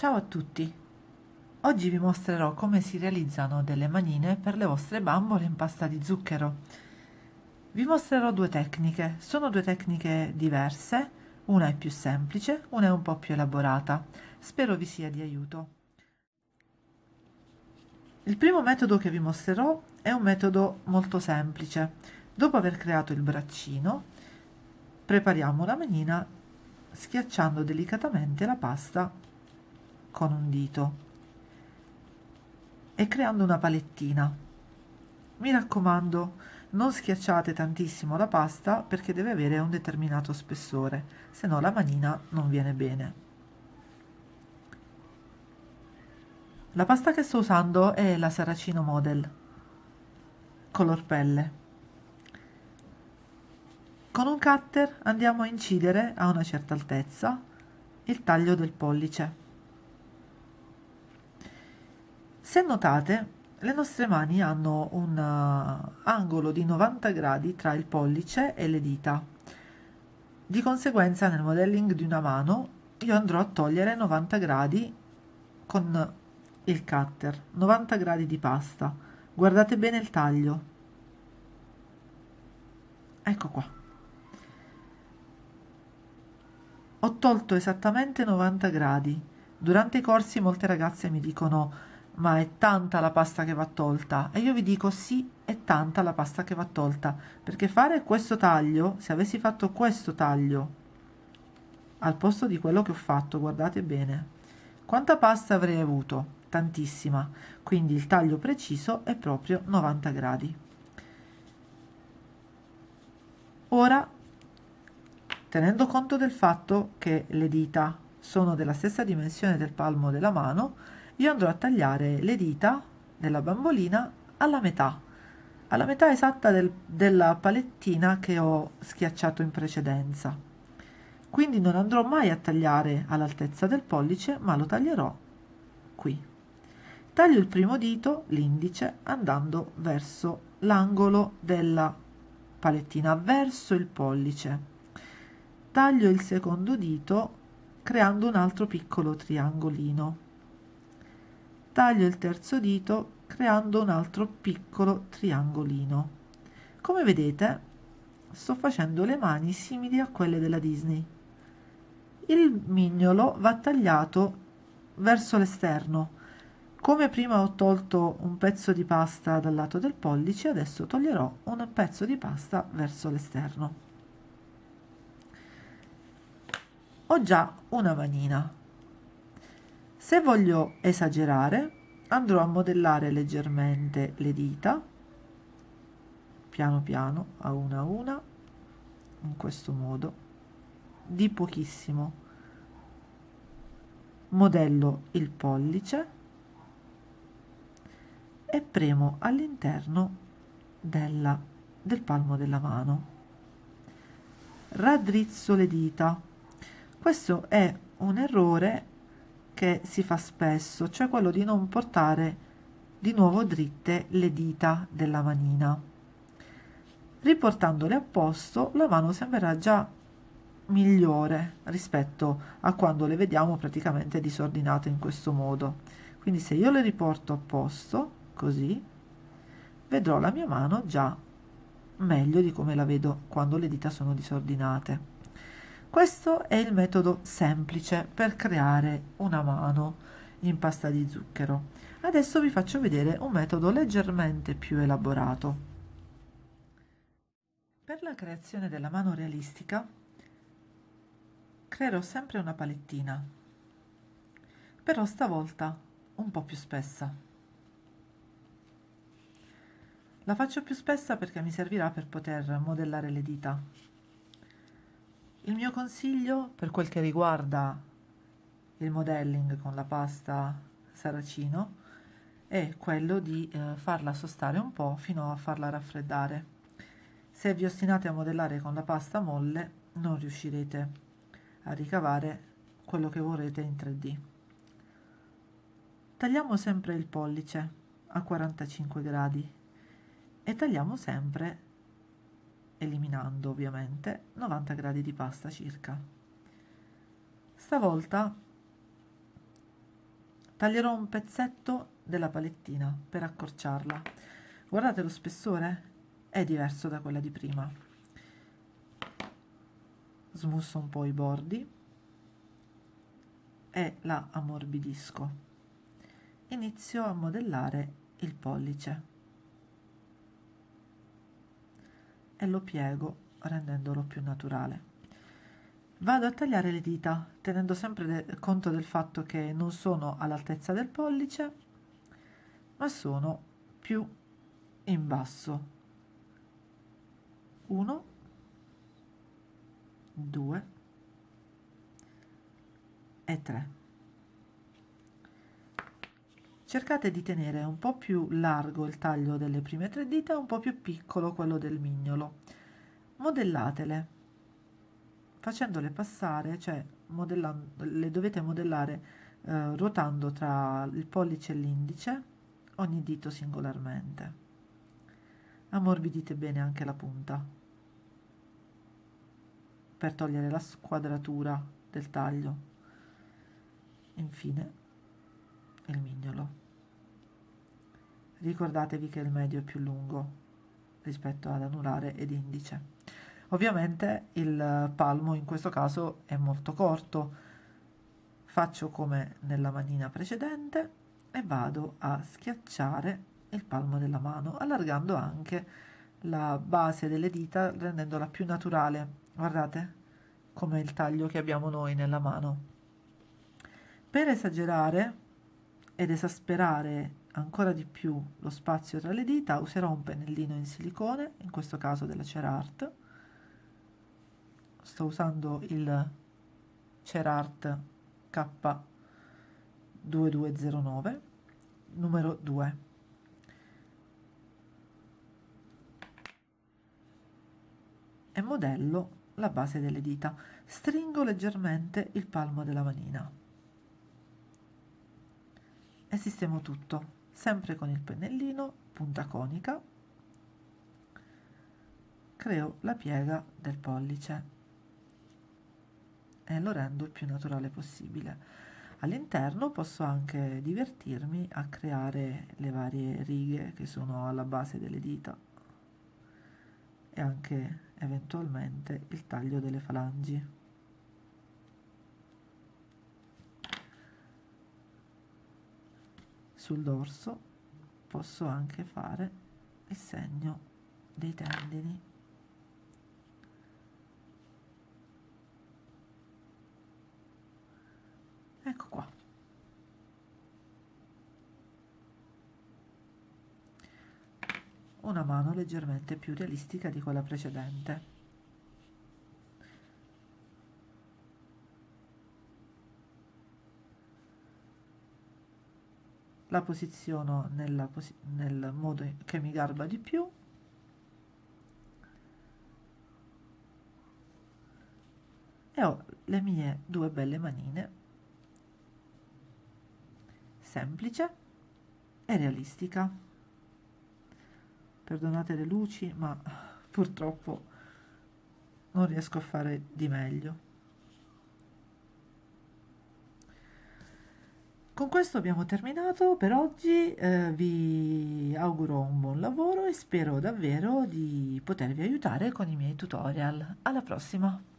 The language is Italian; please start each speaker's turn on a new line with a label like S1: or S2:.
S1: Ciao a tutti! Oggi vi mostrerò come si realizzano delle manine per le vostre bambole in pasta di zucchero. Vi mostrerò due tecniche, sono due tecniche diverse, una è più semplice, una è un po' più elaborata. Spero vi sia di aiuto. Il primo metodo che vi mostrerò è un metodo molto semplice. Dopo aver creato il braccino, prepariamo la manina schiacciando delicatamente la pasta con un dito e creando una palettina. Mi raccomando, non schiacciate tantissimo la pasta perché deve avere un determinato spessore, se no la manina non viene bene. La pasta che sto usando è la Saracino Model, color pelle. Con un cutter andiamo a incidere a una certa altezza il taglio del pollice. Se notate, le nostre mani hanno un uh, angolo di 90 gradi tra il pollice e le dita. Di conseguenza nel modelling di una mano io andrò a togliere 90 gradi con il cutter, 90 gradi di pasta. Guardate bene il taglio. Ecco qua. Ho tolto esattamente 90 gradi. Durante i corsi molte ragazze mi dicono ma è tanta la pasta che va tolta. E io vi dico sì è tanta la pasta che va tolta. Perché fare questo taglio se avessi fatto questo taglio al posto di quello che ho fatto guardate bene quanta pasta avrei avuto? Tantissima. Quindi il taglio preciso è proprio 90 gradi. Ora tenendo conto del fatto che le dita sono della stessa dimensione del palmo della mano io andrò a tagliare le dita della bambolina alla metà alla metà esatta del, della palettina che ho schiacciato in precedenza. Quindi non andrò mai a tagliare all'altezza del pollice ma lo taglierò qui. Taglio il primo dito l'indice andando verso l'angolo della palettina verso il pollice. Taglio il secondo dito creando un altro piccolo triangolino taglio il terzo dito creando un altro piccolo triangolino. Come vedete sto facendo le mani simili a quelle della Disney. Il mignolo va tagliato verso l'esterno. Come prima ho tolto un pezzo di pasta dal lato del pollice adesso toglierò un pezzo di pasta verso l'esterno. Ho già una manina se voglio esagerare andrò a modellare leggermente le dita piano piano a una a una in questo modo di pochissimo. Modello il pollice e premo all'interno del palmo della mano. Raddrizzo le dita. Questo è un errore che si fa spesso, cioè quello di non portare di nuovo dritte le dita della manina. Riportandole a posto, la mano sembrerà già migliore rispetto a quando le vediamo praticamente disordinate in questo modo. Quindi se io le riporto a posto, così, vedrò la mia mano già meglio di come la vedo quando le dita sono disordinate. Questo è il metodo semplice per creare una mano in pasta di zucchero. Adesso vi faccio vedere un metodo leggermente più elaborato. Per la creazione della mano realistica creerò sempre una palettina, però stavolta un po' più spessa. La faccio più spessa perché mi servirà per poter modellare le dita il mio consiglio per quel che riguarda il modelling con la pasta saracino è quello di eh, farla sostare un po' fino a farla raffreddare. Se vi ostinate a modellare con la pasta molle non riuscirete a ricavare quello che vorrete in 3D. Tagliamo sempre il pollice a 45 gradi e tagliamo sempre eliminando ovviamente 90 gradi di pasta circa. Stavolta taglierò un pezzetto della palettina per accorciarla. Guardate lo spessore è diverso da quella di prima. Smusso un po' i bordi e la ammorbidisco. Inizio a modellare il pollice e lo piego rendendolo più naturale Vado a tagliare le dita tenendo sempre de conto del fatto che non sono all'altezza del pollice ma sono più in basso. 1, 2 e 3. Cercate di tenere un po' più largo il taglio delle prime tre dita e un po' più piccolo quello del mignolo. Modellatele facendole passare, cioè le dovete modellare eh, ruotando tra il pollice e l'indice ogni dito singolarmente. Ammorbidite bene anche la punta per togliere la squadratura del taglio. Infine il mignolo. Ricordatevi che il medio è più lungo rispetto ad anulare ed indice. Ovviamente il palmo in questo caso è molto corto, faccio come nella manina precedente e vado a schiacciare il palmo della mano, allargando anche la base delle dita rendendola più naturale. Guardate come il taglio che abbiamo noi nella mano. Per esagerare ed esasperare ancora di più lo spazio tra le dita userò un pennellino in silicone, in questo caso della Cerart, sto usando il Cerart K2209 numero 2 e modello la base delle dita. Stringo leggermente il palmo della manina e sistemo tutto sempre con il pennellino punta conica creo la piega del pollice e lo rendo il più naturale possibile. All'interno posso anche divertirmi a creare le varie righe che sono alla base delle dita e anche eventualmente il taglio delle falangi. Sul dorso posso anche fare il segno dei tendini. Ecco qua. Una mano leggermente più realistica di quella precedente la posiziono nella posi nel modo che mi garba di più e ho le mie due belle manine semplice e realistica. Perdonate le luci, ma purtroppo non riesco a fare di meglio. Con questo abbiamo terminato per oggi, eh, vi auguro un buon lavoro e spero davvero di potervi aiutare con i miei tutorial. Alla prossima!